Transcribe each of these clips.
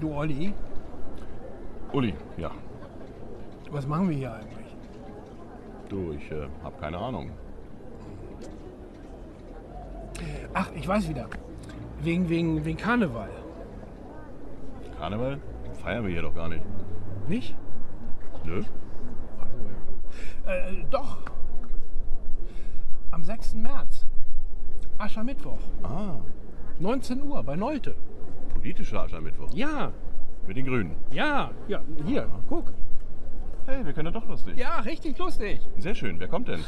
Du Olli, Uli, ja. was machen wir hier eigentlich? Du, ich äh, habe keine Ahnung. Ach, ich weiß wieder. Wegen, wegen, wegen Karneval. Karneval? Feiern wir hier doch gar nicht. Nicht? Nö? Ach so, ja. Äh, doch. Am 6. März. Aschermittwoch. Ah, 19 Uhr bei Neute. Politischer Aschermittwoch. Ja, Mit den Grünen. ja, ja. Hier, guck. Hey, wir können doch lustig. Ja, richtig lustig. Sehr schön. Wer kommt denn?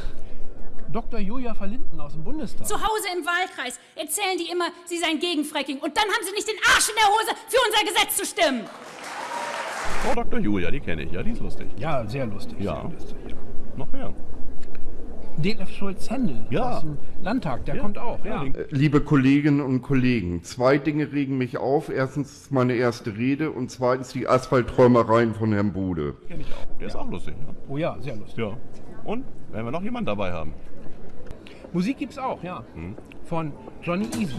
Dr. Julia Verlinden aus dem Bundestag. Zu Hause im Wahlkreis erzählen die immer, sie seien gegen Fracking. Und dann haben sie nicht den Arsch in der Hose, für unser Gesetz zu stimmen. Frau Dr. Julia, die kenne ich. Ja, die ist lustig. Ja, sehr lustig. Ja. Sehr lustig, ja. Noch mehr. Detlef Schulz-Händel Ja. aus dem Landtag, der Ja. kommt auch. Ja. Den- Liebe Kolleginnen und Kollegen, zwei Dinge regen mich auf. Erstens meine erste Rede und zweitens die Asphaltträumereien von Herrn Bude. Kenne ich auch. Der ist auch lustig. Ja. Oh ja, sehr lustig. ja. Und? Werden wir noch jemanden dabei haben? Musik gibt's auch, ja. Von Johnny Easy.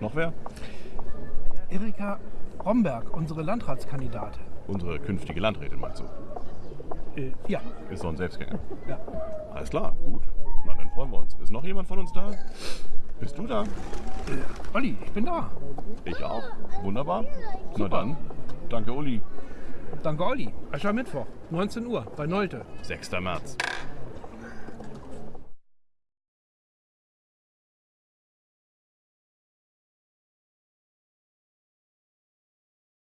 Noch wer? Erika Romberg, unsere Landratskandidatin. Unsere künftige Landrätin, meinst du? Äh, ja, Ist doch ein Selbstgänger. ja. Alles klar, gut. Na, dann freuen wir uns. Ist noch jemand von uns da? Bist du da? Olli, ich bin da. Ich auch. Wunderbar. Na dann. Danke, Uli. Danke, Olli. Aschermittwoch, 19 Uhr bei Neute. 6. März.